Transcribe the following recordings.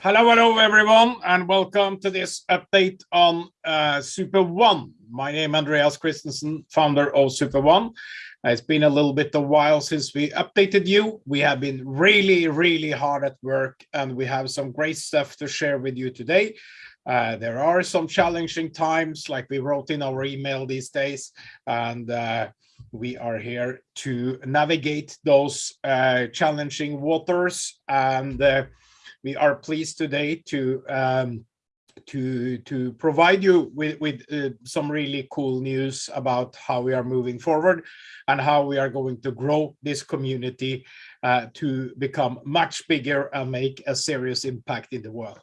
Hello, hello, everyone, and welcome to this update on uh, SuperOne. My name is Andreas Christensen, founder of Super One. It's been a little bit of a while since we updated you. We have been really, really hard at work, and we have some great stuff to share with you today. Uh, there are some challenging times, like we wrote in our email these days, and uh, we are here to navigate those uh, challenging waters and uh, we are pleased today to um, to to provide you with with uh, some really cool news about how we are moving forward and how we are going to grow this community uh, to become much bigger and make a serious impact in the world.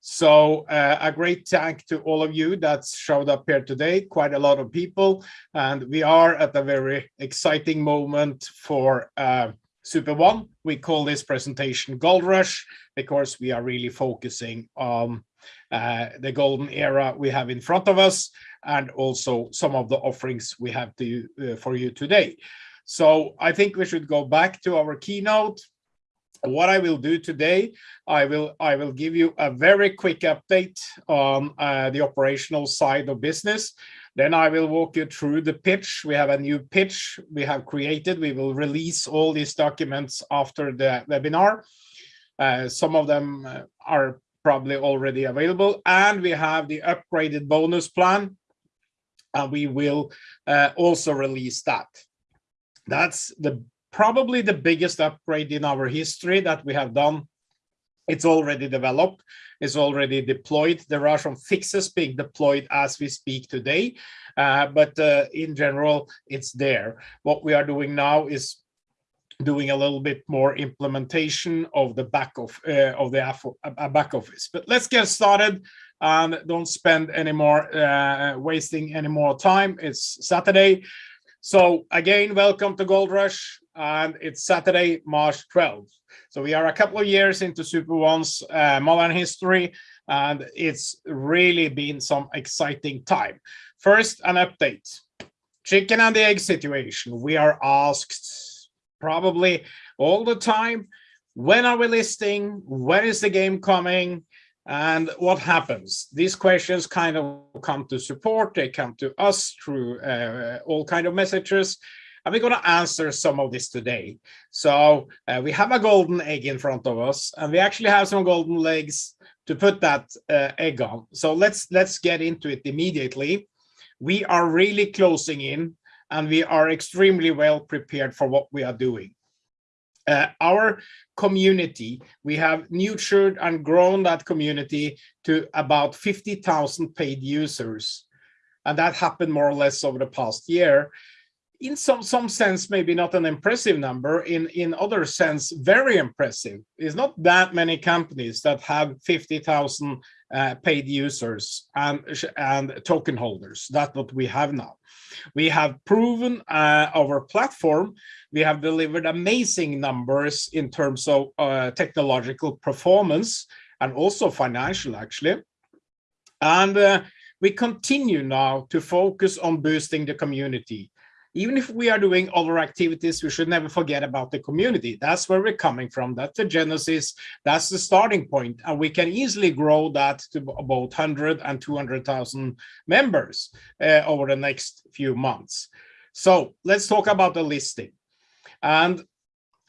So uh, a great thank to all of you that showed up here today, quite a lot of people, and we are at a very exciting moment for uh, SuperOne. We call this presentation Gold Rush because we are really focusing on uh, the golden era we have in front of us and also some of the offerings we have to uh, for you today. So I think we should go back to our keynote. What I will do today, I will I will give you a very quick update on uh, the operational side of business. Then I will walk you through the pitch. We have a new pitch we have created. We will release all these documents after the webinar. Uh, some of them uh, are probably already available. And we have the upgraded bonus plan. And we will uh, also release that. That's the probably the biggest upgrade in our history that we have done. It's already developed, it's already deployed. There are some fixes being deployed as we speak today, uh, but uh, in general, it's there. What we are doing now is doing a little bit more implementation of the back of uh, of the uh, back office. But let's get started and don't spend any more uh, wasting any more time. It's Saturday. So again, welcome to Gold Rush and it's Saturday, March 12th. So we are a couple of years into SuperOne's uh, modern history and it's really been some exciting time. First, an update. Chicken and the egg situation. We are asked probably all the time. When are we listing? When is the game coming? And what happens? These questions kind of come to support. They come to us through uh, all kind of messages. And we're going to answer some of this today. So uh, we have a golden egg in front of us, and we actually have some golden legs to put that uh, egg on. So let's let's get into it immediately. We are really closing in and we are extremely well prepared for what we are doing. Uh, our community, we have nurtured and grown that community to about 50,000 paid users. And that happened more or less over the past year. In some, some sense, maybe not an impressive number, in, in other sense, very impressive. It's not that many companies that have 50,000 uh, paid users and, and token holders. That's what we have now. We have proven uh, our platform. We have delivered amazing numbers in terms of uh, technological performance and also financial, actually. And uh, we continue now to focus on boosting the community even if we are doing other activities, we should never forget about the community. That's where we're coming from. That's the genesis. That's the starting point. And we can easily grow that to about 100 and 200,000 members uh, over the next few months. So let's talk about the listing. And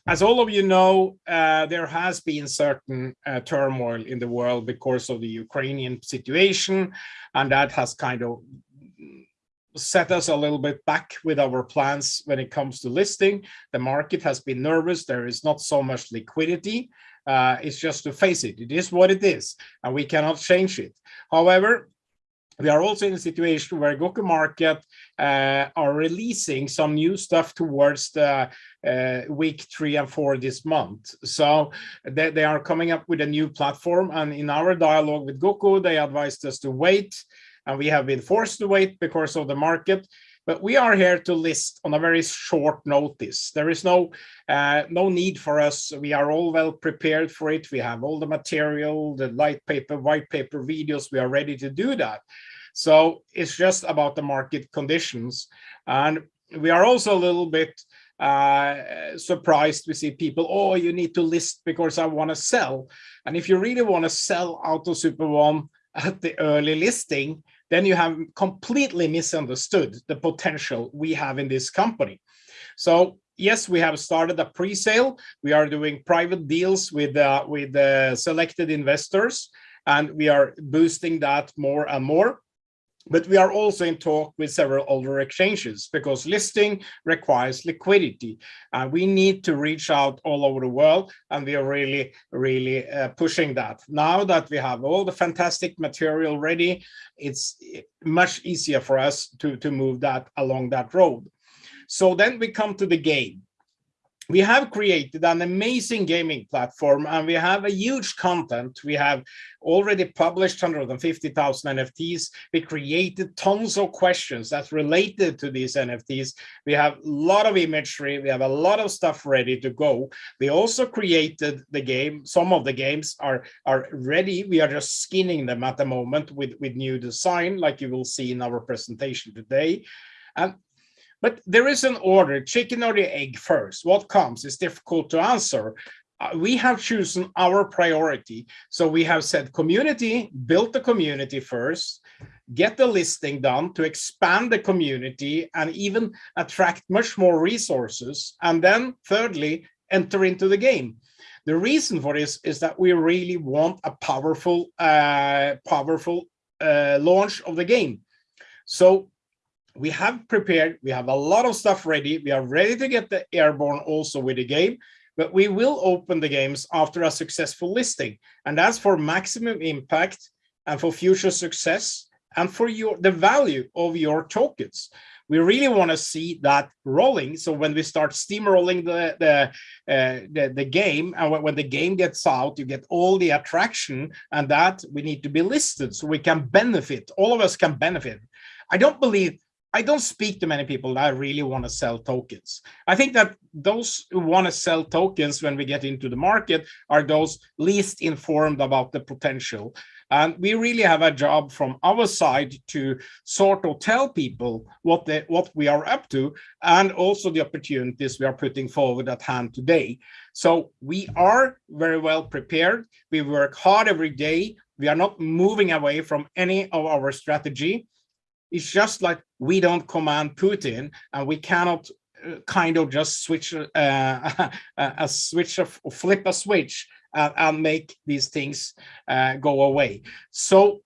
as all of you know, uh, there has been certain uh, turmoil in the world because of the Ukrainian situation, and that has kind of set us a little bit back with our plans when it comes to listing. The market has been nervous. There is not so much liquidity. Uh, it's just to face it. It is what it is, and we cannot change it. However, we are also in a situation where Goku Market uh, are releasing some new stuff towards the uh, week three and four this month. So they, they are coming up with a new platform. And in our dialogue with Goku, they advised us to wait and we have been forced to wait because of the market but we are here to list on a very short notice. There is no uh, no need for us. We are all well prepared for it. We have all the material, the light paper, white paper videos. We are ready to do that. So it's just about the market conditions. And we are also a little bit uh, surprised we see people, oh, you need to list because I want to sell. And if you really want to sell out of Super One at the early listing, then you have completely misunderstood the potential we have in this company. So yes, we have started a pre-sale. We are doing private deals with uh, with uh, selected investors, and we are boosting that more and more. But we are also in talk with several other exchanges because listing requires liquidity. And we need to reach out all over the world. And we are really, really uh, pushing that. Now that we have all the fantastic material ready, it's much easier for us to, to move that along that road. So then we come to the game we have created an amazing gaming platform and we have a huge content. We have already published 150,000 NFTs. We created tons of questions that's related to these NFTs. We have a lot of imagery. We have a lot of stuff ready to go. We also created the game. Some of the games are, are ready. We are just skinning them at the moment with, with new design, like you will see in our presentation today. And but there is an order, chicken or the egg first. What comes is difficult to answer. Uh, we have chosen our priority. So we have said community, build the community first, get the listing done to expand the community and even attract much more resources. And then thirdly, enter into the game. The reason for this is that we really want a powerful, uh, powerful uh, launch of the game. So we have prepared, we have a lot of stuff ready. We are ready to get the airborne also with the game, but we will open the games after a successful listing. And that's for maximum impact and for future success and for your the value of your tokens. We really want to see that rolling. So when we start steamrolling the the, uh, the the game, and when the game gets out, you get all the attraction, and that we need to be listed so we can benefit. All of us can benefit. I don't believe I don't speak to many people that really want to sell tokens. I think that those who want to sell tokens when we get into the market are those least informed about the potential. And we really have a job from our side to sort of tell people what they, what we are up to and also the opportunities we are putting forward at hand today. So we are very well prepared. We work hard every day. We are not moving away from any of our strategy. It's just like we don't command Putin and we cannot uh, kind of just switch uh, a switch of flip a switch and, and make these things uh, go away. So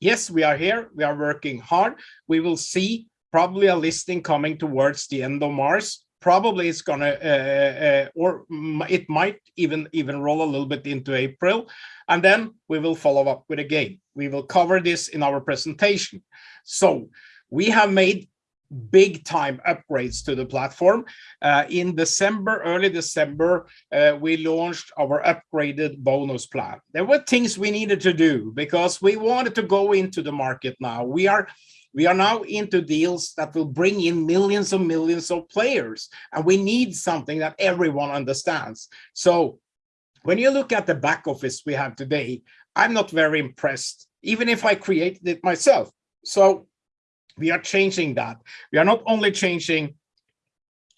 yes, we are here. We are working hard. We will see probably a listing coming towards the end of March. Probably it's gonna, uh, uh, or it might even even roll a little bit into April, and then we will follow up with a game. We will cover this in our presentation. So we have made big time upgrades to the platform. Uh, in December, early December, uh, we launched our upgraded bonus plan. There were things we needed to do because we wanted to go into the market now. We are we are now into deals that will bring in millions and millions of players, and we need something that everyone understands. So when you look at the back office we have today, I'm not very impressed, even if I created it myself. So we are changing that. We are not only changing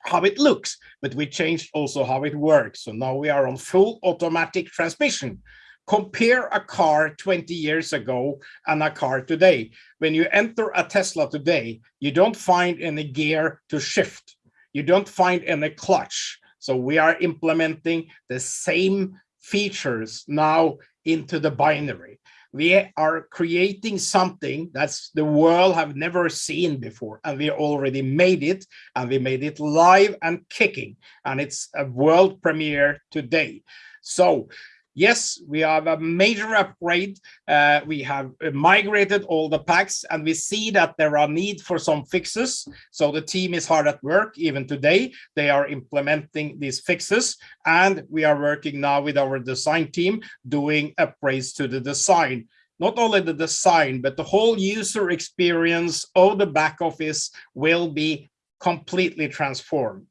how it looks, but we changed also how it works. So now we are on full automatic transmission. Compare a car 20 years ago and a car today. When you enter a Tesla today, you don't find any gear to shift. You don't find any clutch. So we are implementing the same features now into the binary we are creating something that's the world have never seen before and we already made it and we made it live and kicking and it's a world premiere today. So Yes, we have a major upgrade. Uh, we have migrated all the packs and we see that there are need for some fixes. So the team is hard at work even today. They are implementing these fixes and we are working now with our design team doing upgrades to the design not only the design, but the whole user experience of the back office will be completely transformed.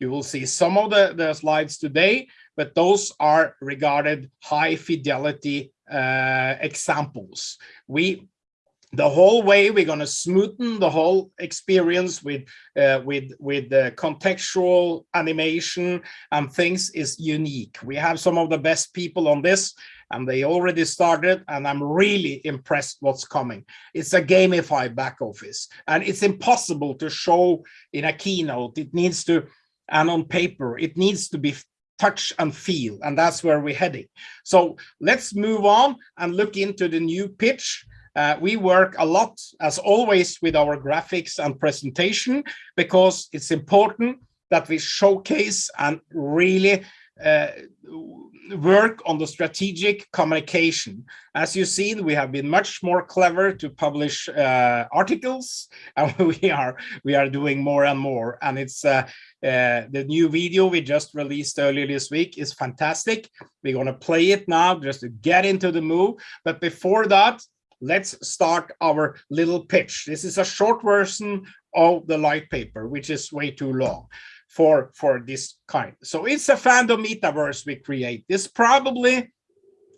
You will see some of the, the slides today, but those are regarded high fidelity uh, examples. We the whole way we're going to smoothen the whole experience with uh, with with the contextual animation and things is unique. We have some of the best people on this and they already started and i'm really impressed what's coming. It's a gamified back office and it's impossible to show in a keynote. It needs to and on paper it needs to be touch and feel and that's where we're heading. So let's move on and look into the new pitch. Uh, we work a lot, as always, with our graphics and presentation because it's important that we showcase and really work on the strategic communication. As you've seen, we have been much more clever to publish uh, articles, and we are we are doing more and more. And it's uh, uh, the new video we just released earlier this week is fantastic. We're going to play it now just to get into the move. But before that, let's start our little pitch. This is a short version of the light paper, which is way too long for, for this kind. So it's a fandom metaverse we create. It's probably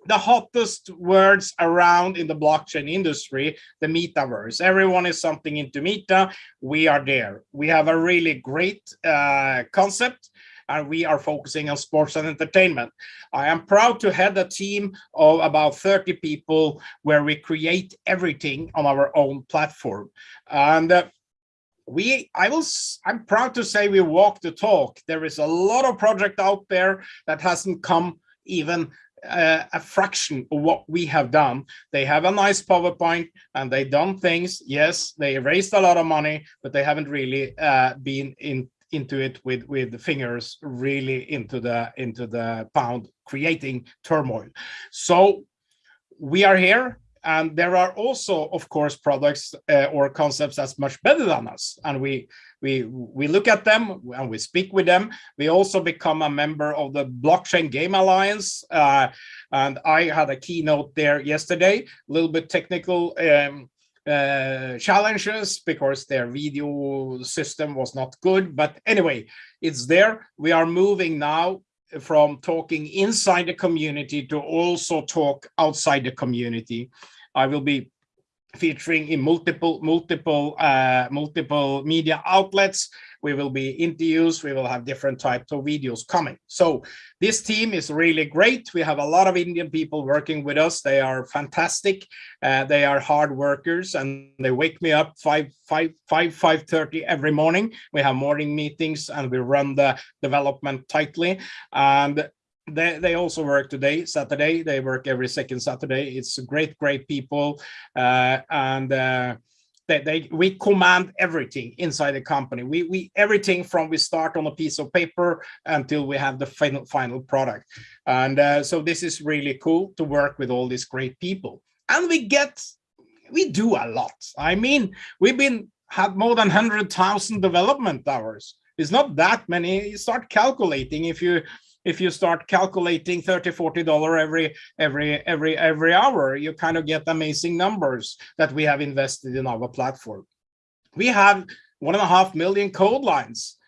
the hottest words around in the blockchain industry, the metaverse. Everyone is something into meta. We are there. We have a really great uh, concept and we are focusing on sports and entertainment. I am proud to head a team of about 30 people where we create everything on our own platform. And uh, we i will i'm proud to say we walk the talk. There is a lot of project out there that hasn't come even uh, a fraction of what we have done. They have a nice powerpoint and they done things. Yes they raised a lot of money but they haven't really uh, been in into it with with the fingers really into the into the pound creating turmoil. So we are here and there are also of course products uh, or concepts that's much better than us and we we we look at them and we speak with them we also become a member of the blockchain game alliance uh, and i had a keynote there yesterday a little bit technical um, uh, challenges because their video system was not good. But anyway, it's there. We are moving now from talking inside the community to also talk outside the community. I will be featuring in multiple multiple uh, multiple media outlets we will be interviews we will have different types of videos coming so this team is really great we have a lot of indian people working with us they are fantastic uh, they are hard workers and they wake me up 5 5 5 5 30 every morning we have morning meetings and we run the development tightly and they, they also work today, Saturday. They work every second Saturday. It's great, great people. Uh, and uh, they, they, we command everything inside the company. We, we everything from we start on a piece of paper until we have the final, final product. And uh, so this is really cool to work with all these great people. And we get, we do a lot. I mean, we've been had more than 100,000 development hours. It's not that many. You start calculating if you if you start calculating 30 40 dollar every every every every hour you kind of get amazing numbers that we have invested in our platform we have one and a half million code lines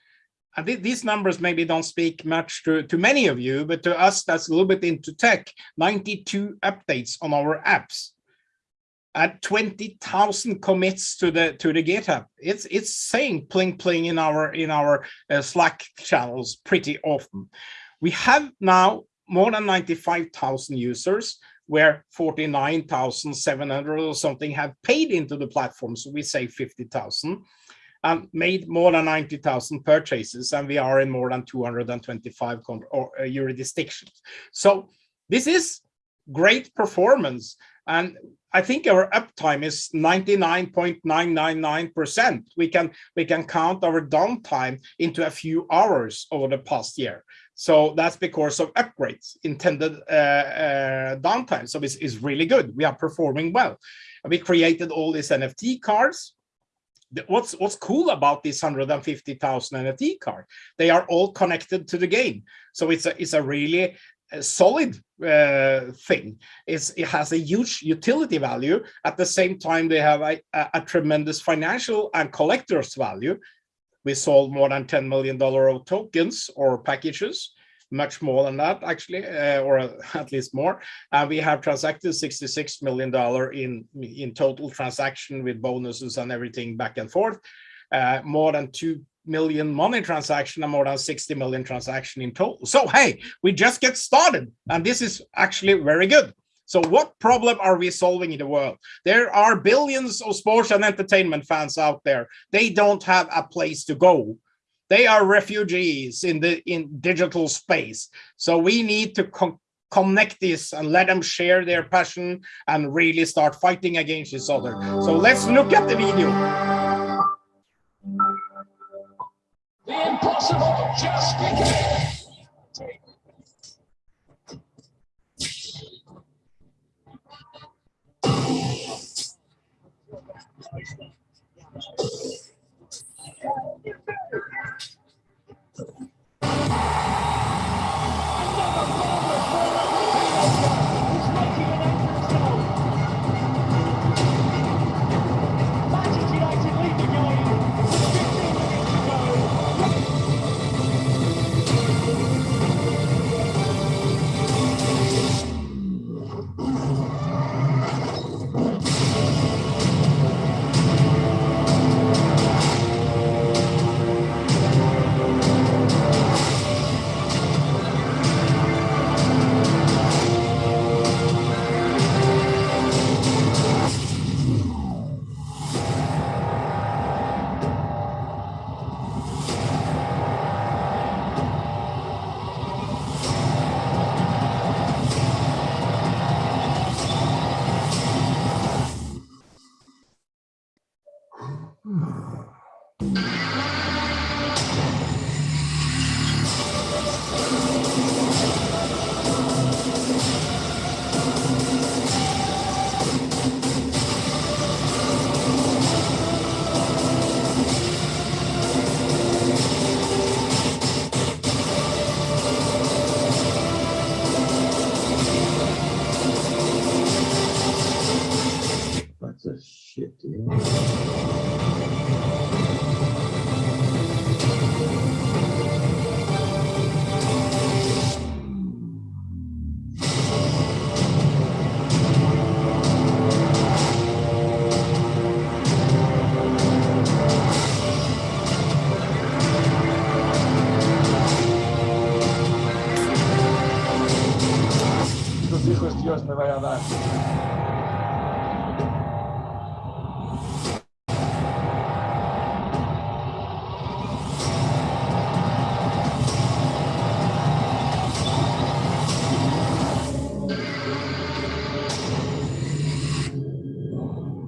and th these numbers maybe don't speak much to, to many of you, but to us, that's a little bit into tech, 92 updates on our apps and 20,000 commits to the to the GitHub. It's it's saying pling pling in our in our uh, Slack channels pretty often. We have now more than 95,000 users where 49,700 or something have paid into the platform. So we say 50,000 and made more than 90,000 purchases and we are in more than 225 uh, jurisdictions. So this is great performance. And I think our uptime is 99.999%. We can we can count our downtime into a few hours over the past year. So that's because of upgrades, intended uh, uh, downtime. So it's, it's really good. We are performing well. We created all these NFT cards. What's what's cool about these 150,000 NFT cards? They are all connected to the game. So it's a it's a really solid uh, thing. It's, it has a huge utility value. At the same time, they have a, a, a tremendous financial and collector's value we sold more than $10 million of tokens or packages, much more than that actually, uh, or at least more. And we have transacted $66 million in, in total transaction with bonuses and everything back and forth. Uh, more than 2 million money transaction and more than 60 million transaction in total. So, hey, we just get started and this is actually very good. So what problem are we solving in the world? There are billions of sports and entertainment fans out there. They don't have a place to go. They are refugees in the in digital space. So we need to connect this and let them share their passion and really start fighting against each other. So let's look at the video. The impossible just began.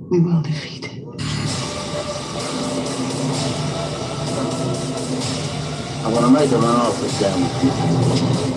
We will defeat it. I want to make a run off this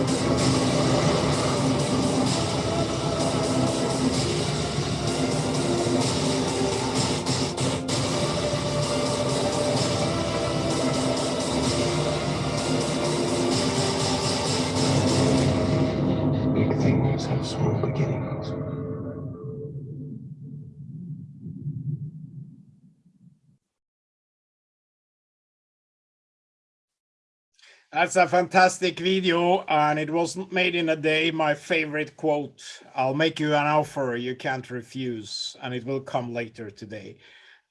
That's a fantastic video and it wasn't made in a day. My favorite quote, I'll make you an offer you can't refuse and it will come later today.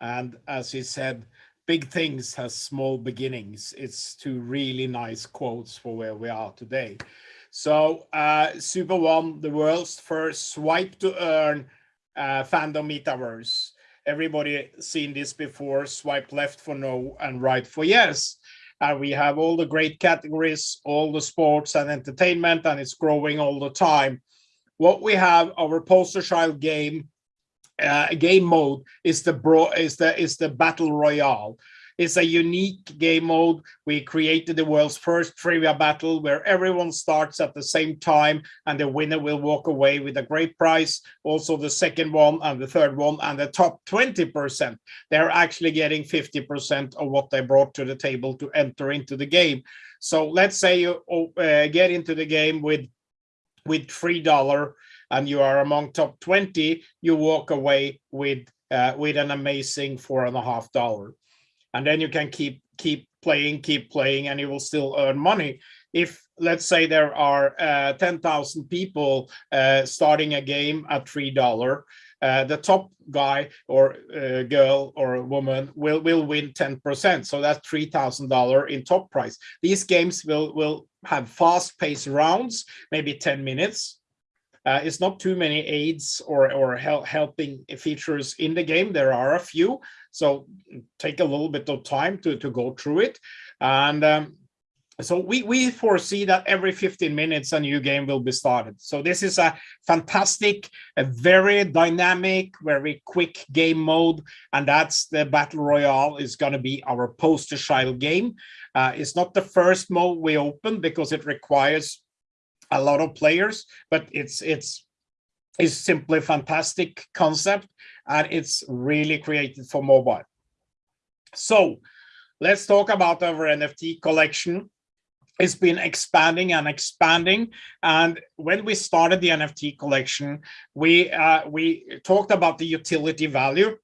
And as he said, big things has small beginnings. It's two really nice quotes for where we are today. So uh, Super One, the world's first swipe to earn uh, fandom metaverse. Everybody seen this before, swipe left for no and right for yes and we have all the great categories, all the sports and entertainment, and it's growing all the time. What we have, our poster child game, uh, game mode is the bro is the is the battle royale. It's a unique game mode. We created the world's first trivia battle where everyone starts at the same time and the winner will walk away with a great prize. Also the second one and the third one and the top 20%, they're actually getting 50% of what they brought to the table to enter into the game. So let's say you uh, get into the game with with $3 and you are among top 20, you walk away with uh, with an amazing four and a half dollar and then you can keep keep playing, keep playing, and you will still earn money. If let's say there are uh, 10,000 people uh, starting a game at $3, uh, the top guy or uh, girl or woman will will win 10%. So that's $3,000 in top price. These games will will have fast paced rounds, maybe 10 minutes. Uh, it's not too many aids or or help, helping features in the game. There are a few, so take a little bit of time to to go through it. And um, so we, we foresee that every 15 minutes a new game will be started. So this is a fantastic, a very dynamic, very quick game mode. And that's the Battle Royale is going to be our poster child game. Uh, it's not the first mode we open because it requires a lot of players, but it's it's is simply fantastic concept and it's really created for mobile. So let's talk about our NFT collection it's been expanding and expanding. And when we started the NFT collection, we uh, we talked about the utility value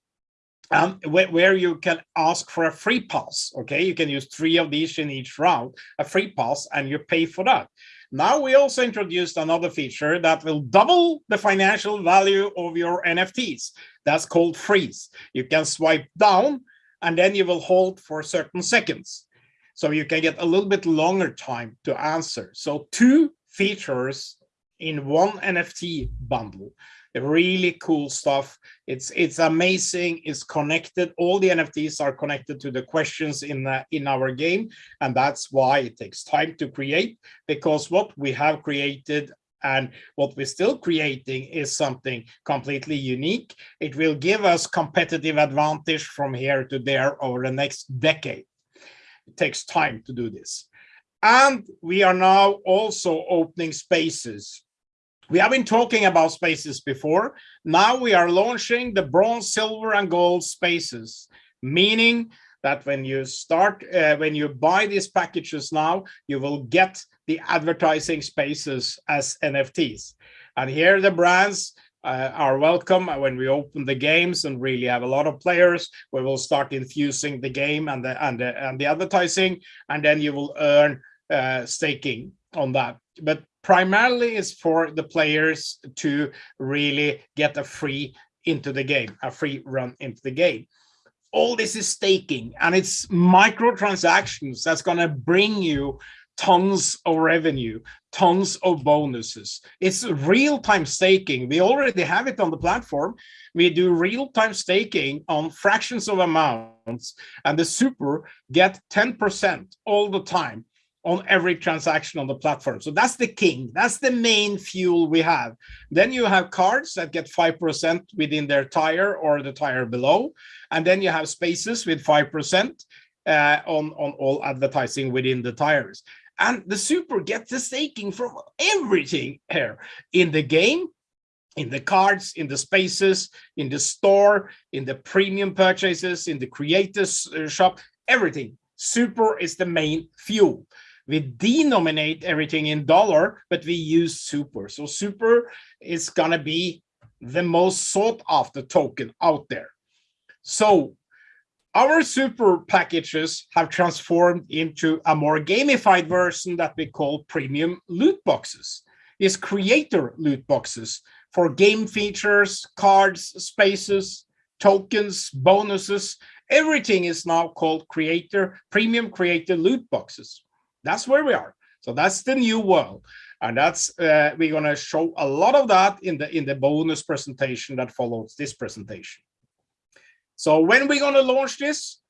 um, where, you can ask for a free pass. Okay, you can use three of these in each round, a free pass, and you pay for that. Now we also introduced another feature that will double the financial value of your NFTs. That's called freeze. You can swipe down and then you will hold for certain seconds. So you can get a little bit longer time to answer. So two features in one NFT bundle. Really cool stuff. It's it's amazing. It's connected. All the NFTs are connected to the questions in the, in our game, and that's why it takes time to create. Because what we have created and what we're still creating is something completely unique. It will give us competitive advantage from here to there over the next decade. It takes time to do this. And we are now also opening spaces. We have been talking about spaces before. Now we are launching the bronze, silver, and gold spaces, meaning that when you start, uh, when you buy these packages now, you will get the advertising spaces as NFTs. And here the brands uh, are welcome when we open the games and really have a lot of players we will start infusing the game and the and the, and the advertising and then you will earn uh, staking on that but primarily is for the players to really get a free into the game a free run into the game all this is staking and it's microtransactions that's going to bring you tons of revenue, tons of bonuses. It's real-time staking. We already have it on the platform. We do real-time staking on fractions of amounts, and the super get 10% all the time on every transaction on the platform. So that's the king. That's the main fuel we have. Then you have cards that get 5% within their tire or the tire below. And then you have spaces with 5% uh, on, on all advertising within the tires. And the super gets the staking from everything here in the game, in the cards, in the spaces, in the store, in the premium purchases, in the creators uh, shop, everything. Super is the main fuel. We denominate everything in dollar, but we use super. So super is gonna be the most sought after token out there. So our super packages have transformed into a more gamified version that we call premium loot boxes. Is creator loot boxes for game features, cards, spaces, tokens, bonuses. Everything is now called creator, premium creator loot boxes. That's where we are. So that's the new world. And that's uh, we're going to show a lot of that in the in the bonus presentation that follows this presentation. So when we're going to launch this?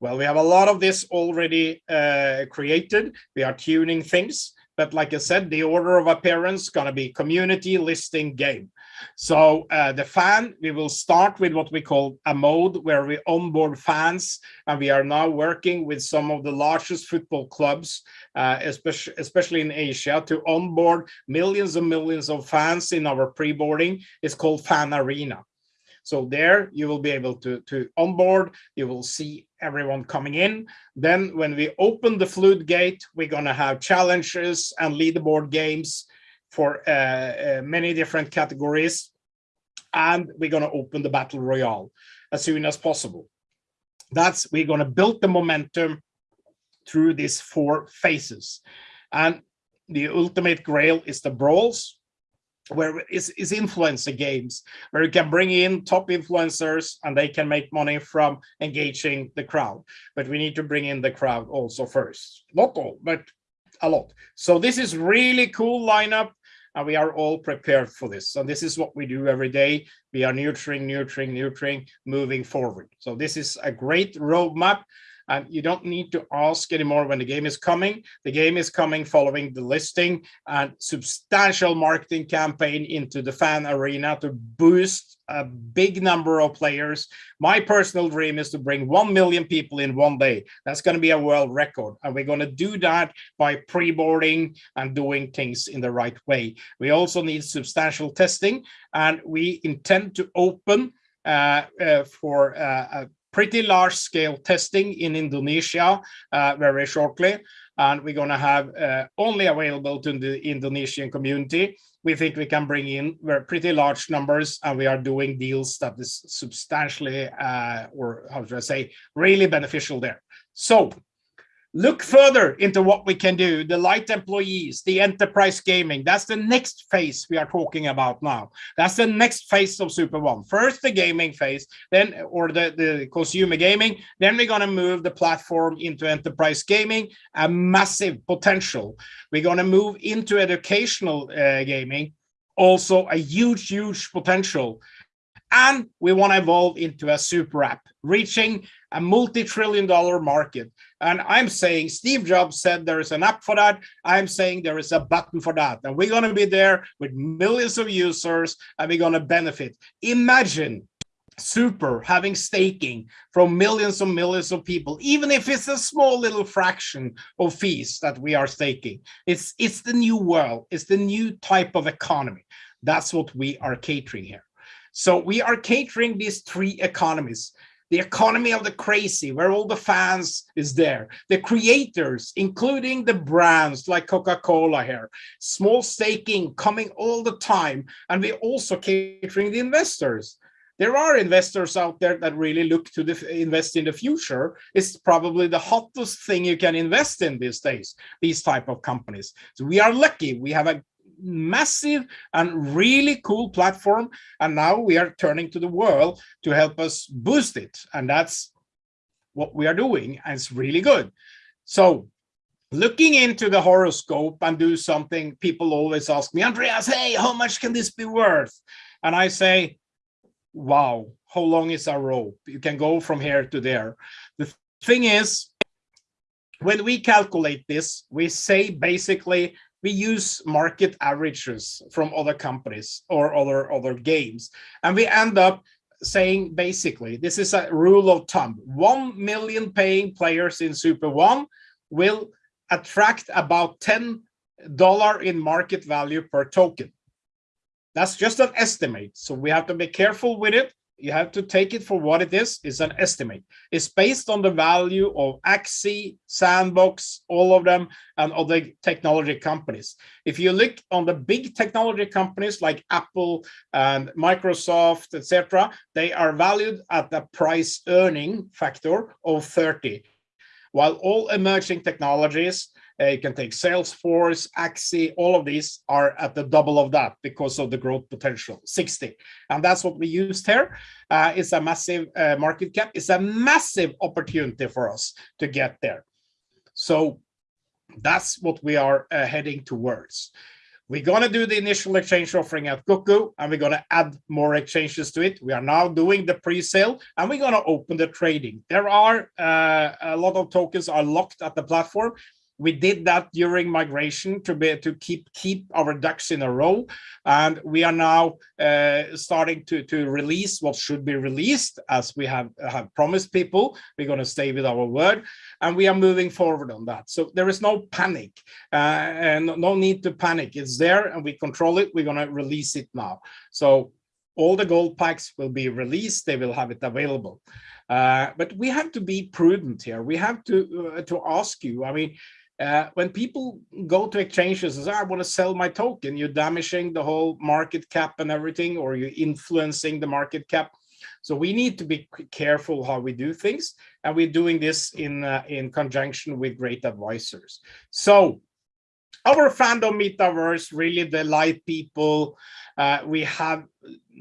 Well, we have a lot of this already uh, created. We are tuning things. But like I said, the order of appearance going to be community listing game. So uh, the fan, we will start with what we call a mode where we onboard fans. And we are now working with some of the largest football clubs, uh, especially, especially in Asia, to onboard millions and millions of fans in our pre-boarding. It's called Fan Arena. So there you will be able to, to onboard, you will see everyone coming in. Then when we open the floodgate, we're gonna have challenges and leaderboard games for uh, uh, many different categories. And we're gonna open the Battle Royale as soon as possible. That's, we're gonna build the momentum through these four phases. And the ultimate grail is the brawls, where is, is influencer games, where you can bring in top influencers and they can make money from engaging the crowd. But we need to bring in the crowd also first. Not all, but a lot. So this is really cool lineup and we are all prepared for this. So this is what we do every day. We are nurturing, nurturing, nurturing, moving forward. So this is a great roadmap and you don't need to ask anymore when the game is coming. The game is coming following the listing and substantial marketing campaign into the fan arena to boost a big number of players. My personal dream is to bring 1 million people in one day. That's going to be a world record. And we're going to do that by pre-boarding and doing things in the right way. We also need substantial testing and we intend to open uh, uh, for uh, pretty large scale testing in Indonesia uh, very shortly. And we're going to have uh, only available to the Indonesian community. We think we can bring in pretty large numbers and we are doing deals that is substantially, uh, or how should I say, really beneficial there. Look further into what we can do the light employees the enterprise gaming. That's the next phase we are talking about now. That's the next phase of super one. First the gaming phase then or the the consumer gaming. Then we're going to move the platform into enterprise gaming a massive potential. We're going to move into educational uh, gaming also a huge huge potential. And we want to evolve into a super app reaching a multi-trillion dollar market and i'm saying steve jobs said there is an app for that. I'm saying there is a button for that. And we're going to be there with millions of users and we're going to benefit. Imagine super having staking from millions and millions of people even if it's a small little fraction of fees that we are staking. It's it's the new world. It's the new type of economy. That's what we are catering here. So we are catering these three economies the economy of the crazy, where all the fans is there, the creators, including the brands like Coca-Cola here, small staking coming all the time, and we also catering the investors. There are investors out there that really look to the, invest in the future. It's probably the hottest thing you can invest in these days, these type of companies. So we are lucky. We have a massive and really cool platform. And now we are turning to the world to help us boost it. And that's what we are doing. And it's really good. So looking into the horoscope and do something, people always ask me, Andreas, hey, how much can this be worth? And I say, wow, how long is our rope? You can go from here to there. The thing is, when we calculate this, we say basically we use market averages from other companies or other other games and we end up saying basically this is a rule of thumb. 1 million paying players in super one will attract about 10 dollar in market value per token. That's just an estimate so we have to be careful with it you have to take it for what it is. It's an estimate. It's based on the value of Axie, Sandbox, all of them, and other technology companies. If you look on the big technology companies like Apple and Microsoft, etc., they are valued at the price earning factor of 30. While all emerging technologies you can take Salesforce, Axie, all of these are at the double of that because of the growth potential, 60. And that's what we used here. Uh, it's a massive uh, market cap. It's a massive opportunity for us to get there. So that's what we are uh, heading towards. We're going to do the initial exchange offering at Goku, and we're going to add more exchanges to it. We are now doing the pre-sale, and we're going to open the trading. There are uh, a lot of tokens are locked at the platform we did that during migration to be to keep keep our ducks in a row. And we are now uh, starting to to release what should be released as we have have promised people. We're going to stay with our word and we are moving forward on that. So there is no panic uh, and no need to panic. It's there and we control it. We're going to release it now. So all the gold packs will be released. They will have it available. Uh, but we have to be prudent here. We have to uh, to ask you. I mean, uh, when people go to exchanges and say, I want to sell my token, you're damaging the whole market cap and everything, or you're influencing the market cap. So we need to be careful how we do things, and we're doing this in uh, in conjunction with great advisors. So our fandom metaverse really delight people. Uh, we have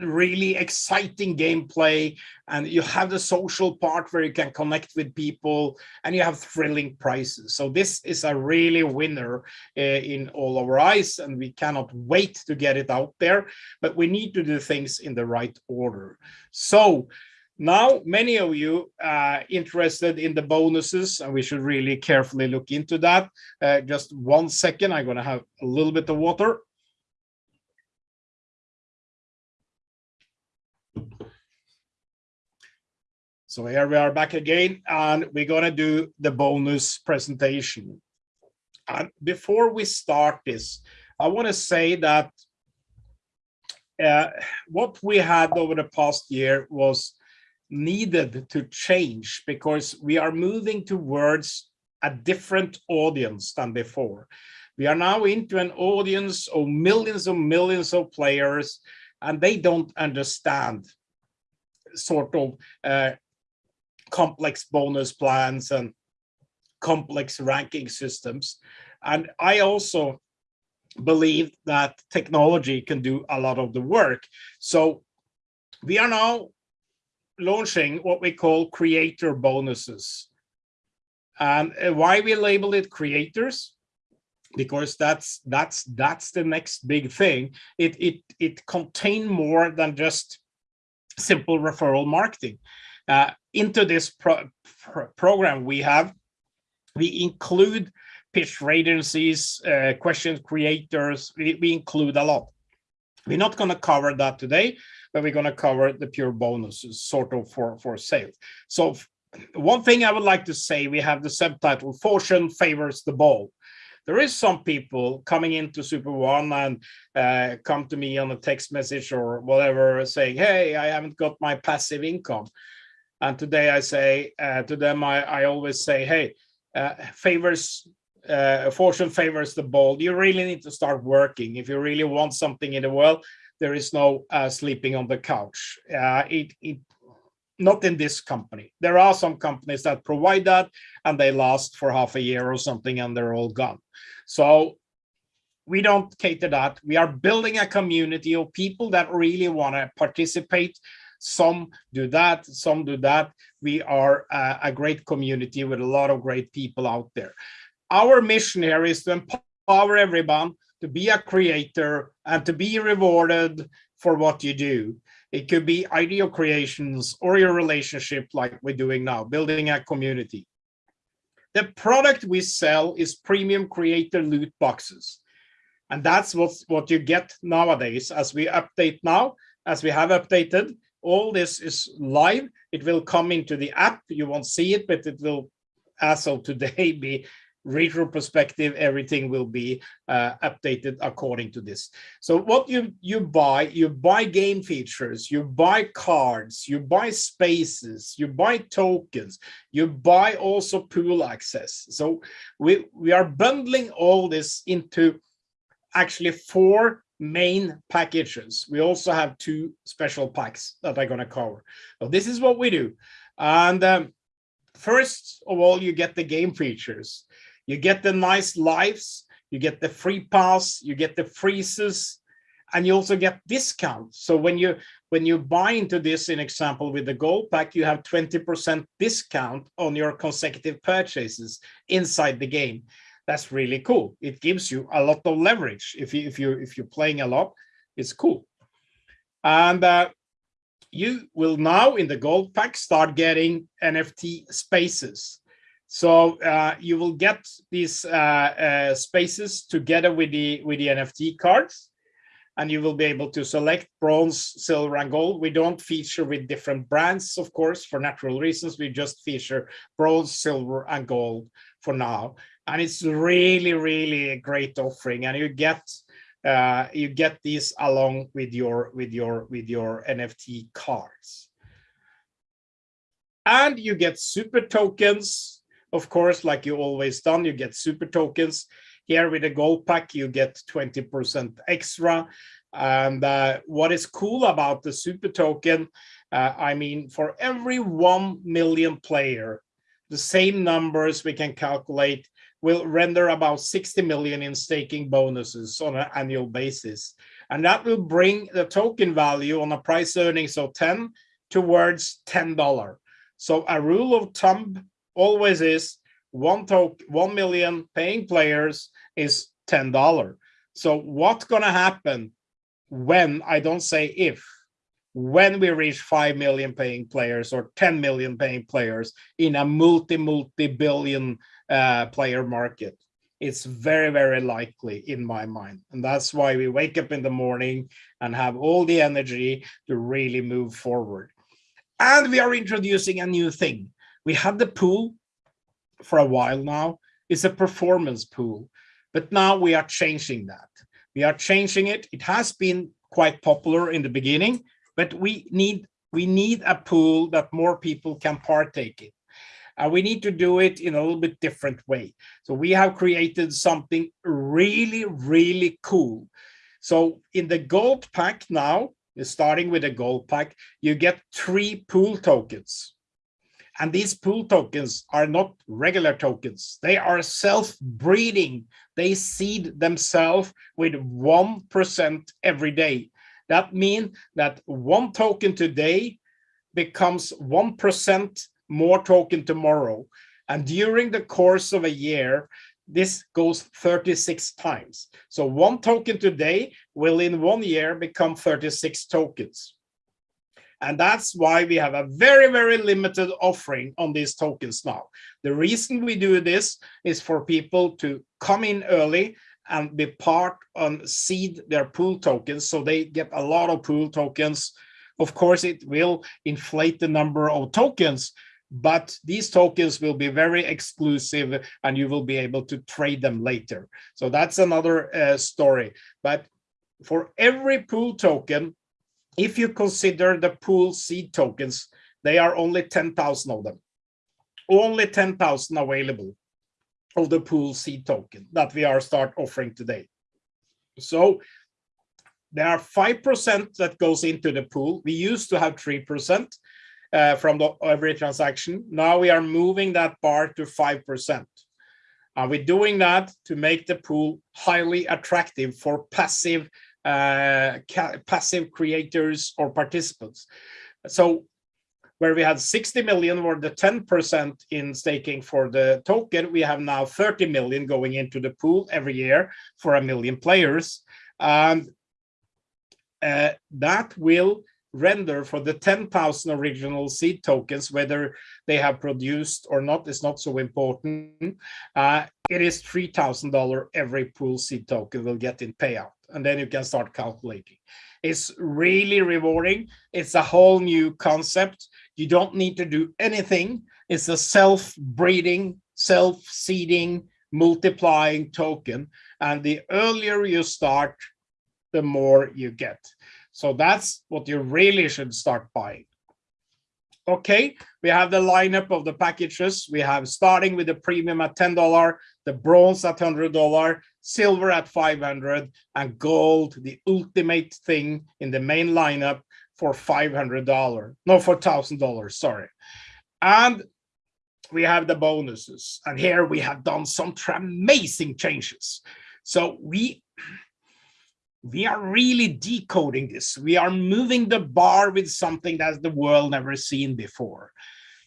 really exciting gameplay and you have the social part where you can connect with people and you have thrilling prizes. So this is a really winner uh, in all our eyes and we cannot wait to get it out there, but we need to do things in the right order. So now, many of you are interested in the bonuses, and we should really carefully look into that. Uh, just one second, I'm going to have a little bit of water. So here we are back again, and we're going to do the bonus presentation. And before we start this, I want to say that uh, what we had over the past year was needed to change because we are moving towards a different audience than before. We are now into an audience of millions and millions of players, and they don't understand sort of uh, complex bonus plans and complex ranking systems. And I also believe that technology can do a lot of the work. So we are now launching what we call creator bonuses. And uh, why we label it creators? Because that's that's that's the next big thing. It it it contain more than just simple referral marketing. Uh, into this pro pro program we have, we include pitch agencies, uh, question creators. We, we include a lot. We're not going to cover that today, but we're going to cover the pure bonuses sort of for, for sales. So one thing I would like to say, we have the subtitle, Fortune favors the ball. There is some people coming into Super One and uh, come to me on a text message or whatever saying, hey, I haven't got my passive income. And today I say uh, to them, I, I always say, hey, uh, favors uh, fortune favors the bold. You really need to start working. If you really want something in the world, there is no uh, sleeping on the couch. Uh, it, it, not in this company. There are some companies that provide that and they last for half a year or something and they're all gone. So we don't cater that. We are building a community of people that really want to participate. Some do that, some do that. We are uh, a great community with a lot of great people out there. Our mission here is to empower everyone to be a creator and to be rewarded for what you do. It could be idea creations or your relationship like we're doing now, building a community. The product we sell is premium creator loot boxes. And that's what, what you get nowadays as we update now, as we have updated. All this is live. It will come into the app. You won't see it, but it will, as of today, be retro perspective, everything will be uh, updated according to this. So what you, you buy, you buy game features, you buy cards, you buy spaces, you buy tokens, you buy also pool access. So we, we are bundling all this into actually four main packages. We also have two special packs that I'm going to cover. So this is what we do. And um, first of all, you get the game features. You get the nice lives, you get the free pass, you get the freezes, and you also get discounts. So when you when you buy into this, in example with the gold pack, you have 20% discount on your consecutive purchases inside the game. That's really cool. It gives you a lot of leverage. If you if you if you're playing a lot, it's cool. And uh, you will now in the gold pack start getting NFT spaces. So uh, you will get these uh, uh, spaces together with the with the NFT cards, and you will be able to select bronze, silver, and gold. We don't feature with different brands, of course, for natural reasons. We just feature bronze, silver, and gold for now, and it's really, really a great offering. And you get uh, you get these along with your with your with your NFT cards, and you get super tokens of course, like you always done, you get super tokens. Here with the gold pack, you get 20% extra. And uh, what is cool about the super token, Uh, I mean, for every 1 million player, the same numbers we can calculate will render about 60 million in staking bonuses on an annual basis. And that will bring the token value on a price earnings of 10 towards $10. So a rule of thumb always is one token, 1 million paying players is $10. So what's going to happen when, I don't say if, when we reach 5 million paying players or 10 million paying players in a multi, multi-billion uh, player market? It's very, very likely in my mind. And that's why we wake up in the morning and have all the energy to really move forward. And we are introducing a new thing. We had the pool for a while now. It's a performance pool, but now we are changing that. We are changing it. It has been quite popular in the beginning, but we need we need a pool that more people can partake in. And we need to do it in a little bit different way. So we have created something really, really cool. So in the gold pack now, starting with a gold pack, you get three pool tokens. And these pool tokens are not regular tokens. They are self-breeding. They seed themselves with 1% every day. That means that one token today becomes 1% more token tomorrow. And during the course of a year, this goes 36 times. So one token today will in one year become 36 tokens. And that's why we have a very, very limited offering on these tokens now. The reason we do this is for people to come in early and be part on seed their pool tokens. So they get a lot of pool tokens. Of course, it will inflate the number of tokens, but these tokens will be very exclusive and you will be able to trade them later. So that's another uh, story. But for every pool token, if you consider the pool seed tokens, they are only 10,000 of them. Only 10,000 available of the pool seed token that we are start offering today. So there are 5% that goes into the pool. We used to have 3% uh, from the, every transaction. Now we are moving that bar to 5%. Are we're doing that to make the pool highly attractive for passive uh, passive creators or participants. So where we had 60 million or the 10% in staking for the token, we have now 30 million going into the pool every year for a million players. And uh, that will render for the 10,000 original seed tokens, whether they have produced or not is not so important. Uh, it is $3,000 every pool seed token will get in payout and then you can start calculating. It's really rewarding. It's a whole new concept. You don't need to do anything. It's a self-breeding, self-seeding, multiplying token. And the earlier you start, the more you get. So that's what you really should start buying. Okay, we have the lineup of the packages. We have starting with the premium at $10, the bronze at $100, silver at 500 and gold, the ultimate thing in the main lineup for $500, no, for $1,000, sorry. And we have the bonuses. And here we have done some amazing changes. So we, we are really decoding this. We are moving the bar with something that the world never seen before.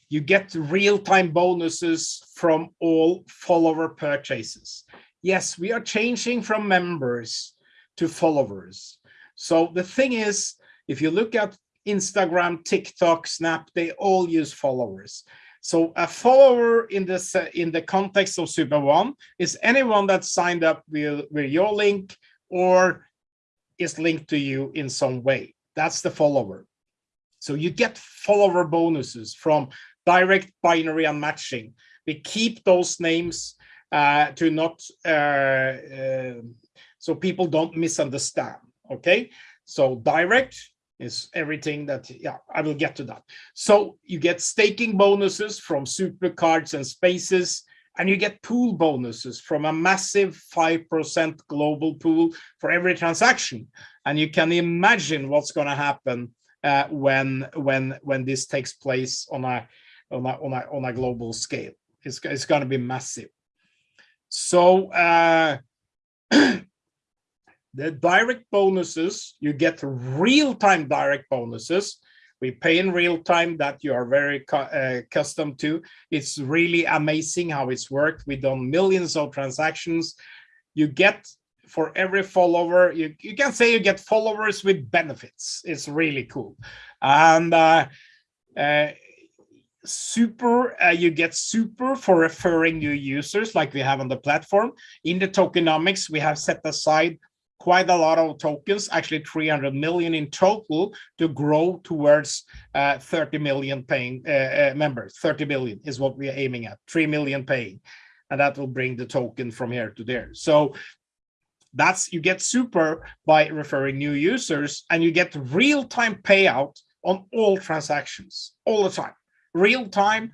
You get real-time bonuses from all follower purchases yes, we are changing from members to followers. So the thing is, if you look at Instagram, TikTok, Snap, they all use followers. So a follower in this in the context of Super One is anyone that signed up with, with your link or is linked to you in some way. That's the follower. So you get follower bonuses from direct binary unmatching. We keep those names uh, to not uh, uh, so people don't misunderstand. Okay, so direct is everything that yeah I will get to that. So you get staking bonuses from super cards and spaces and you get pool bonuses from a massive 5% global pool for every transaction. And you can imagine what's going to happen uh, when when when this takes place on a on a on a, on a global scale. It's it's going to be massive. So uh, the direct bonuses you get real-time direct bonuses we pay in real time that you are very uh, accustomed to. It's really amazing how it's worked. We've done millions of transactions. You get for every follower, you, you can say you get followers with benefits. It's really cool. And uh, uh, super, uh, you get super for referring new users like we have on the platform. In the tokenomics, we have set aside quite a lot of tokens, actually 300 million in total to grow towards uh, 30 million paying uh, uh, members. 30 million is what we're aiming at, 3 million paying. And that will bring the token from here to there. So that's you get super by referring new users and you get real-time payout on all transactions all the time. Real-time,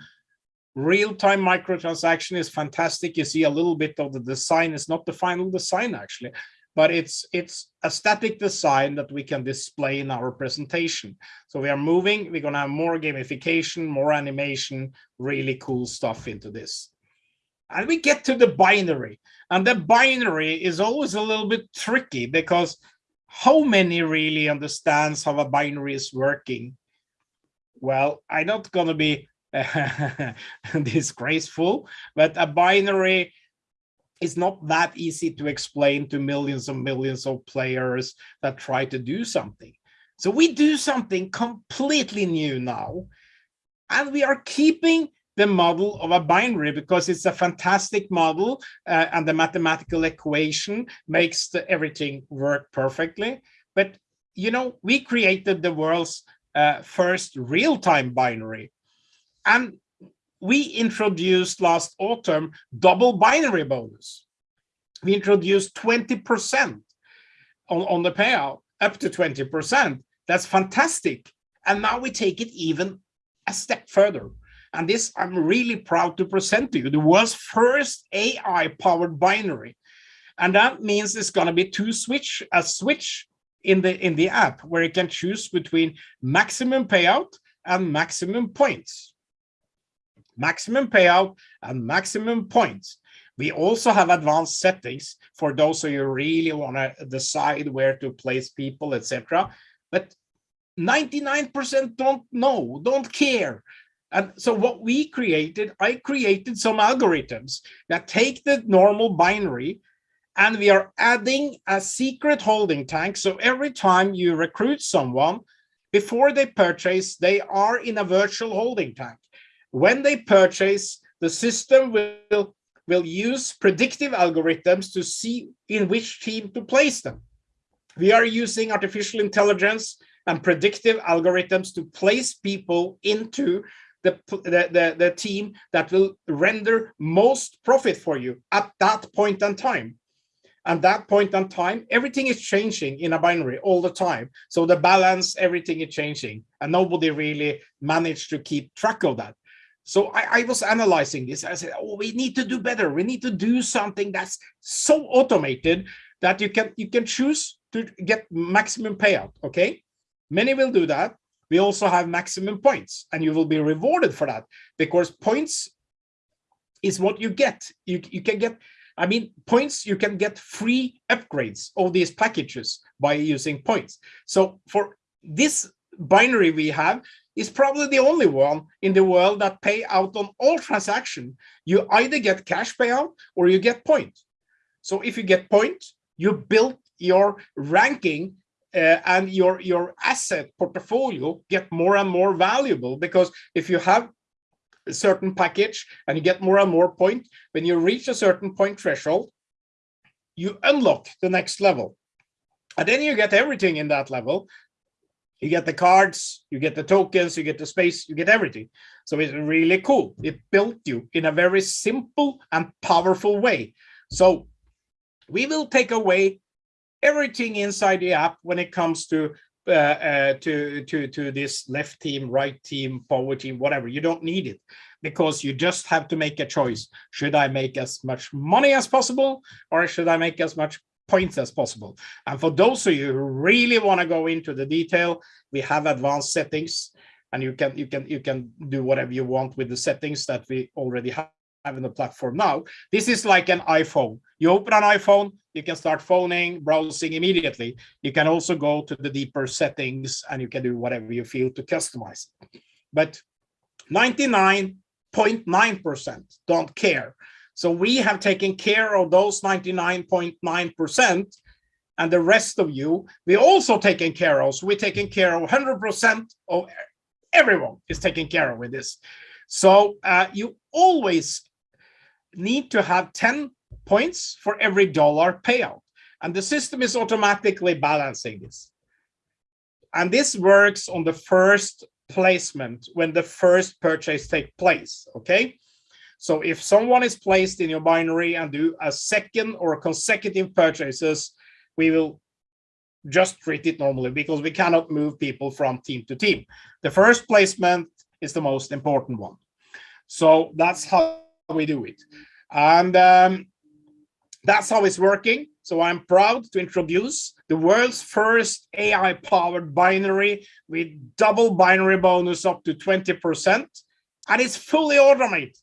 real-time microtransaction is fantastic. You see a little bit of the design. It's not the final design actually, but it's it's a static design that we can display in our presentation. So we are moving, we're gonna have more gamification, more animation, really cool stuff into this. And we get to the binary. And the binary is always a little bit tricky because how many really understands how a binary is working? Well, I'm not gonna be disgraceful, but a binary it's not that easy to explain to millions and millions of players that try to do something. So we do something completely new now, and we are keeping the model of a binary because it's a fantastic model uh, and the mathematical equation makes the, everything work perfectly. But, you know, we created the world's uh, first real-time binary. And we introduced last autumn double binary bonus. We introduced 20% on, on the payout, up to 20%. That's fantastic. And now we take it even a step further. And this I'm really proud to present to you, the world's first AI-powered binary. And that means it's going to be two switch, a switch in the in the app where you can choose between maximum payout and maximum points maximum payout and maximum points. We also have advanced settings for those who really want to decide where to place people, etc. But 99% don't know, don't care. And so what we created, I created some algorithms that take the normal binary and we are adding a secret holding tank. So every time you recruit someone, before they purchase, they are in a virtual holding tank when they purchase, the system will, will use predictive algorithms to see in which team to place them. We are using artificial intelligence and predictive algorithms to place people into the, the, the, the, team that will render most profit for you at that point in time. And that point in time, everything is changing in a binary all the time. So the balance, everything is changing. And nobody really managed to keep track of that. So I, I, was analyzing this. I said, oh, we need to do better. We need to do something that's so automated that you can you can choose to get maximum payout. Okay, many will do that. We also have maximum points, and you will be rewarded for that because points is what you get. You you can get. I mean, points you can get free upgrades of these packages by using points. So for this binary we have, is probably the only one in the world that pay out on all transaction. You either get cash payout or you get point. So if you get point, you build your ranking uh, and your, your asset portfolio get more and more valuable because if you have a certain package and you get more and more point, when you reach a certain point threshold, you unlock the next level. And then you get everything in that level. You get the cards, you get the tokens, you get the space, you get everything. So it's really cool. It built you in a very simple and powerful way. So we will take away everything inside the app when it comes to uh, uh, to to to this left team, right team, power team, whatever. You don't need it because you just have to make a choice. Should I make as much money as possible, or should I make as much points as possible. And for those of you who really want to go into the detail, we have advanced settings and you can you can you can do whatever you want with the settings that we already have in the platform now. This is like an iPhone. You open an iPhone, you can start phoning, browsing immediately. You can also go to the deeper settings and you can do whatever you feel to customize. But 99.9% don't care. So we have taken care of those 99.9% and the rest of you, we also taken care of. So we're taking care of 100% of everyone is taken care of with this. So uh, you always need to have 10 points for every dollar payout. And the system is automatically balancing this. And this works on the first placement when the first purchase take place, okay? So if someone is placed in your binary and do a second or consecutive purchases, we will just treat it normally because we cannot move people from team to team. The first placement is the most important one. So that's how we do it. And um, that's how it's working. So I'm proud to introduce the world's first AI-powered binary with double binary bonus up to 20%. And it's fully automated.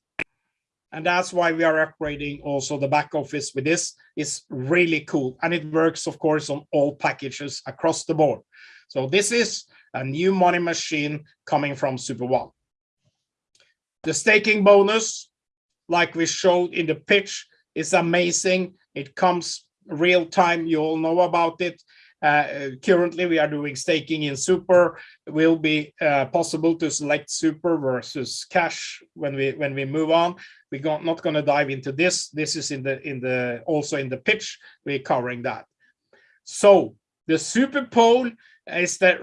And that's why we are upgrading also the back office with this. It's really cool. And it works, of course, on all packages across the board. So this is a new money machine coming from Super One. The staking bonus like we showed in the pitch, is amazing. It comes real time. You all know about it. Uh, currently, we are doing staking in Super. Will be uh, possible to select Super versus cash when we when we move on. We're not going to dive into this. This is in the in the also in the pitch. We're covering that. So the Super Pool is that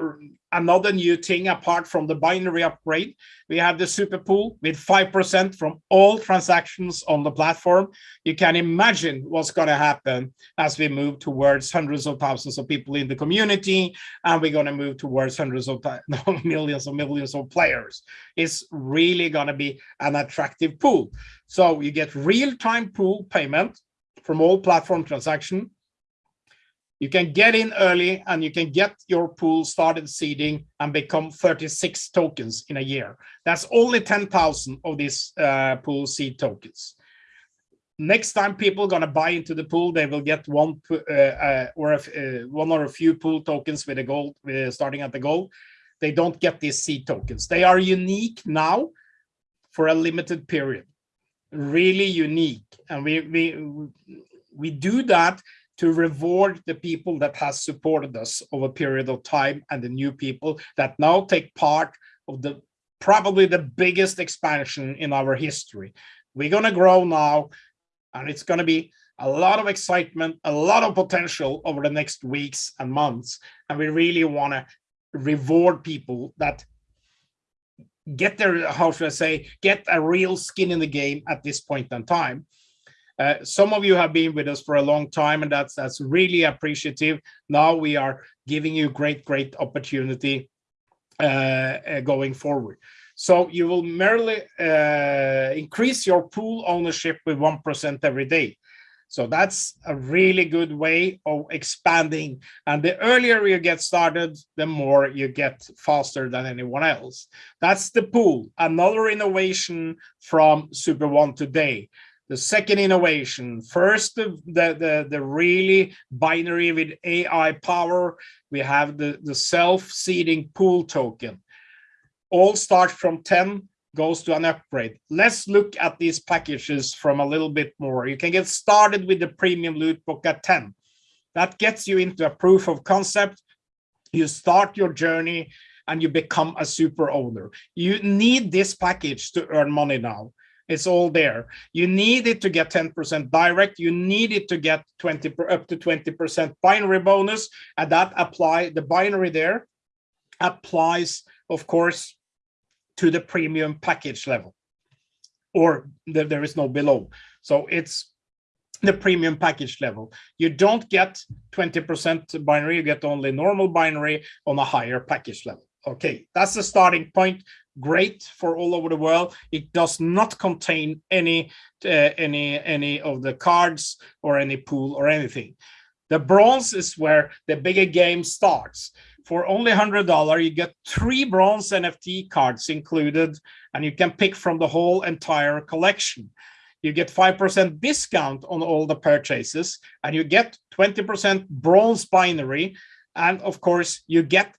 another new thing apart from the binary upgrade. We have the super pool with 5% from all transactions on the platform. You can imagine what's going to happen as we move towards hundreds of thousands of people in the community, and we're going to move towards hundreds of millions of millions of players. It's really going to be an attractive pool. So you get real-time pool payment from all platform transaction you can get in early and you can get your pool started seeding and become 36 tokens in a year. That's only 10,000 of these uh, pool seed tokens. Next time people to buy into the pool, they will get one uh, uh, or a, uh, one or a few pool tokens with a gold, uh, starting at the gold. They don't get these seed tokens. They are unique now for a limited period, really unique. And we we we do that to reward the people that has supported us over a period of time and the new people that now take part of the probably the biggest expansion in our history. We're going to grow now and it's going to be a lot of excitement, a lot of potential over the next weeks and months. And we really want to reward people that get their, how should I say, get a real skin in the game at this point in time. Uh, some of you have been with us for a long time, and that's that's really appreciative. Now we are giving you great, great opportunity uh, uh, going forward. So you will merely uh, increase your pool ownership with 1% every day. So that's a really good way of expanding. And the earlier you get started, the more you get faster than anyone else. That's the pool. Another innovation from Super One today. The second innovation, first the, the, the, really binary with AI power, we have the, the self-seeding pool token. All start from 10, goes to an upgrade. Let's look at these packages from a little bit more. You can get started with the premium loot book at 10. That gets you into a proof of concept. You start your journey and you become a super owner. You need this package to earn money now. It's all there. You need it to get 10% direct. You need it to get 20 up to 20% binary bonus, and that apply the binary there applies, of course, to the premium package level, or the, there is no below. So it's the premium package level. You don't get 20% binary, you get only normal binary on a higher package level. Okay, that's the starting point great for all over the world. It does not contain any uh, any any of the cards or any pool or anything. The bronze is where the bigger game starts. For only $100, you get three bronze NFT cards included, and you can pick from the whole entire collection. You get 5% discount on all the purchases, and you get 20% bronze binary. And of course, you get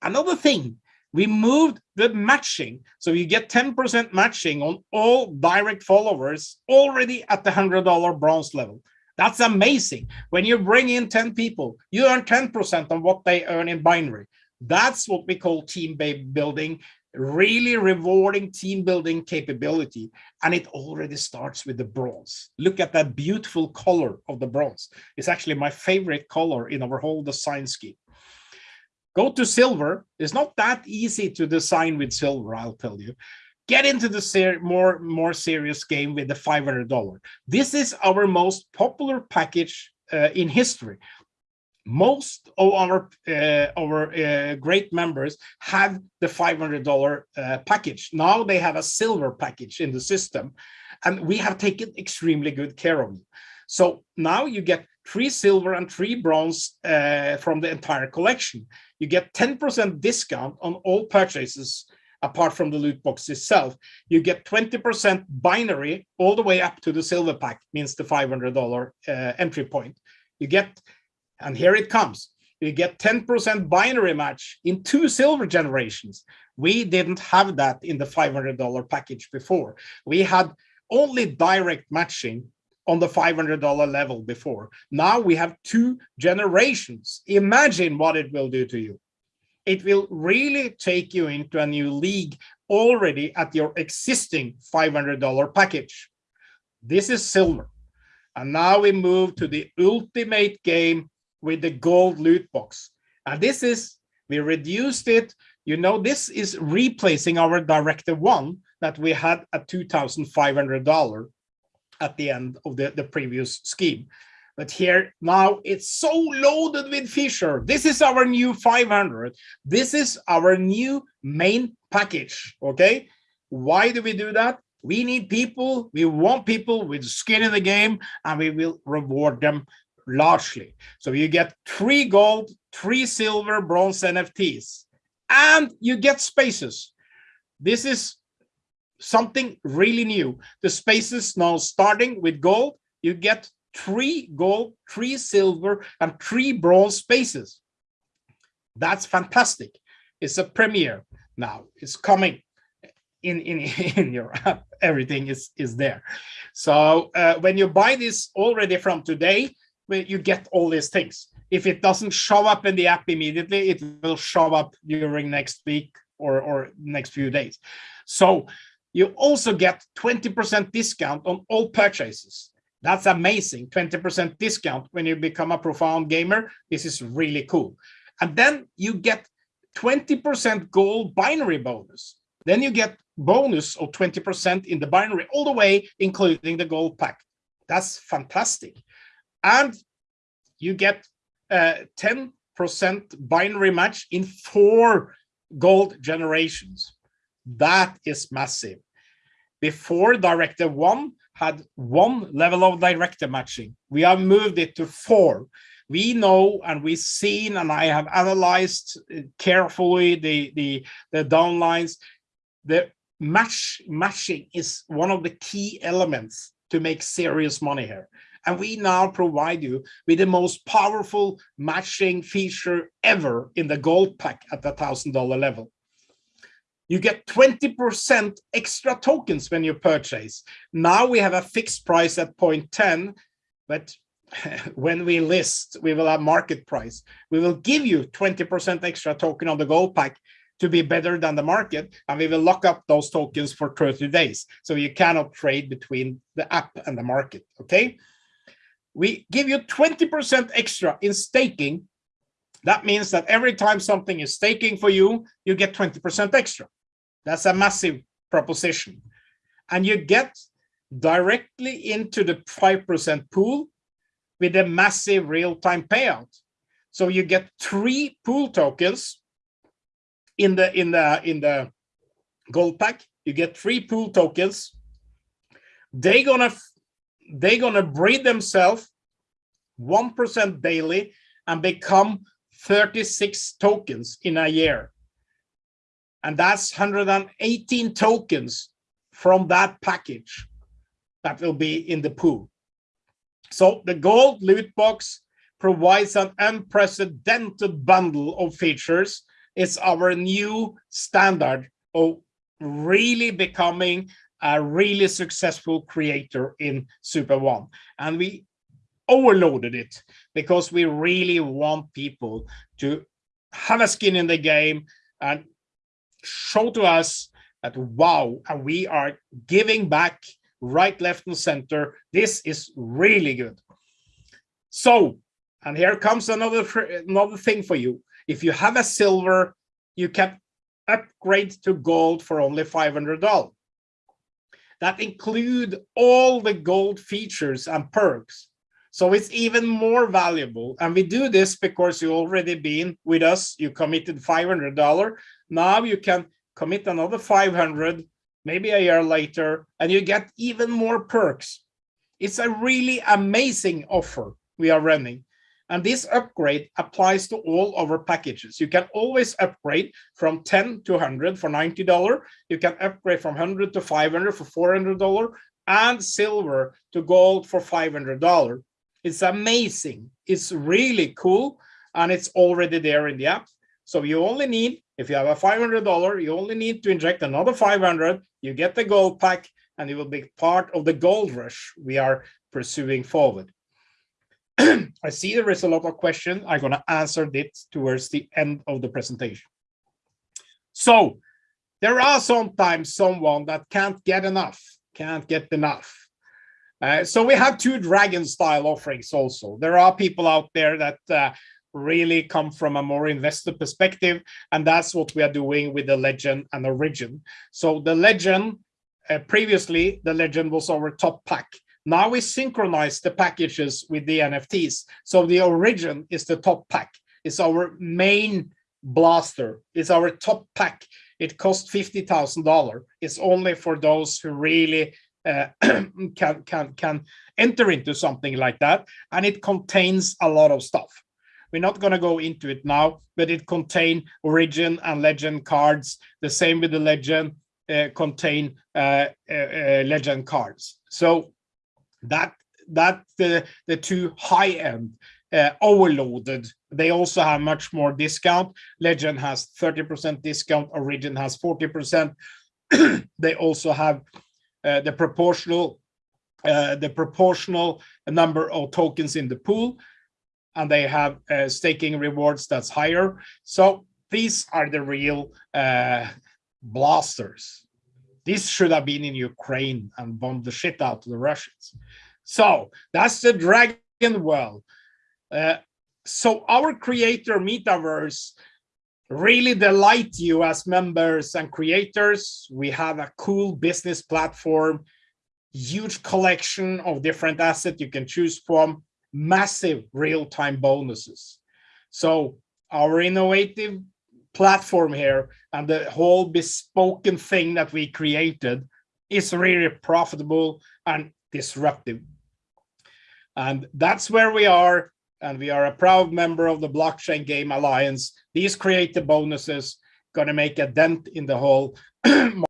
another thing. We moved the matching. So you get 10% matching on all direct followers already at the $100 bronze level. That's amazing. When you bring in 10 people, you earn 10% on what they earn in binary. That's what we call team building, really rewarding team building capability. And it already starts with the bronze. Look at that beautiful color of the bronze. It's actually my favorite color in our whole design scheme. Go to silver. It's not that easy to design with silver, I'll tell you. Get into the more more serious game with the $500 this is our most popular package uh, in history. Most of our uh, our uh, great members have the $500 uh, package. Now they have a silver package in the system and we have taken extremely good care of you so now you get three silver and three bronze uh, from the entire collection you get 10 percent discount on all purchases apart from the loot box itself. You get 20% binary all the way up to the silver pack, means the $500 uh, entry point. You get, and here it comes, you get 10% binary match in two silver generations. We didn't have that in the $500 package before. We had only direct matching on the $500 level before. Now we have two generations. Imagine what it will do to you it will really take you into a new league already at your existing $500 package. This is silver. And now we move to the ultimate game with the gold loot box. And this is, we reduced it. You know, this is replacing our Directive 1 that we had at $2,500 at the end of the, the previous scheme. But here now it's so loaded with Fisher. This is our new 500. This is our new main package. Okay. Why do we do that? We need people. We want people with skin in the game and we will reward them largely. So you get three gold, three silver, bronze NFTs, and you get spaces. This is something really new. The spaces now starting with gold, you get three gold, three silver, and three bronze spaces. That's fantastic. It's a premiere now. It's coming in in in your app. Everything is is there. So uh, when you buy this already from today, you get all these things. If it doesn't show up in the app immediately, it will show up during next week or or next few days. So you also get 20% discount on all purchases. That's amazing. 20% discount when you become a profound gamer. This is really cool. And then you get 20% gold binary bonus. Then you get bonus of 20% in the binary all the way, including the gold pack. That's fantastic. And you get 10% uh, binary match in four gold generations. That is massive. Before Director 1, had one level of director matching. We have moved it to four. We know and we've seen, and I have analyzed uh, carefully the, the, the downlines. The match matching is one of the key elements to make serious money here. And we now provide you with the most powerful matching feature ever in the gold pack at the $1,000 level you get 20% extra tokens when you purchase. Now we have a fixed price at 0.10, but when we list, we will have market price. We will give you 20% extra token on the gold pack to be better than the market, and we will lock up those tokens for 30 days. So you cannot trade between the app and the market, okay? We give you 20% extra in staking. That means that every time something is staking for you, you get 20% extra. That's a massive proposition. And you get directly into the 5% pool with a massive real-time payout. So you get three pool tokens in the in the in the gold pack. You get three pool tokens. They're gonna they're gonna breed themselves 1% daily and become 36 tokens in a year. And that's 118 tokens from that package that will be in the pool. So the gold loot box provides an unprecedented bundle of features. It's our new standard of really becoming a really successful creator in Super One. And we overloaded it because we really want people to have a skin in the game and show to us that wow, and we are giving back right, left, and center. This is really good. So, and here comes another another thing for you. If you have a silver, you can upgrade to gold for only $500 that include all the gold features and perks. So it's even more valuable. And we do this because you already been with us, you committed $500. Now you can commit another 500, maybe a year later, and you get even more perks. It's a really amazing offer we are running. And this upgrade applies to all our packages. You can always upgrade from 10 to 100 for $90. You can upgrade from 100 to 500 for $400 and silver to gold for $500. It's amazing. It's really cool. And it's already there in the app. So you only need, if you have a $500, you only need to inject another 500. You get the gold pack and it will be part of the gold rush we are pursuing forward. I see there is a lot of questions. I'm going to answer this towards the end of the presentation. So there are sometimes someone that can't get enough, can't get enough. Uh, so we have two dragon style offerings also. There are people out there that uh, really come from a more investor perspective, and that's what we are doing with the legend and origin. So the legend, uh, previously the legend was our top pack. Now we synchronize the packages with the NFTs. So the origin is the top pack. It's our main blaster. It's our top pack. It costs $50,000. It's only for those who really uh, can, can, can enter into something like that. And it contains a lot of stuff. We're not going to go into it now, but it contain origin and legend cards. The same with the legend uh, contain uh, uh, uh legend cards. So that that the the two high end uh, overloaded they also have much more discount legend has 30 percent discount origin has 40 percent they also have the proportional uh, the proportional number of tokens in the pool and they have uh, staking rewards that's higher so these are the real uh, blasters this should have been in Ukraine and bombed the shit out of the Russians. So that's the Dragon Well. Uh, so our creator metaverse really delight you as members and creators. We have a cool business platform, huge collection of different assets you can choose from, massive real-time bonuses. So our innovative platform here and the whole bespoken thing that we created is really profitable and disruptive. And that's where we are. And we are a proud member of the Blockchain Game Alliance. These creative bonuses going to make a dent in the whole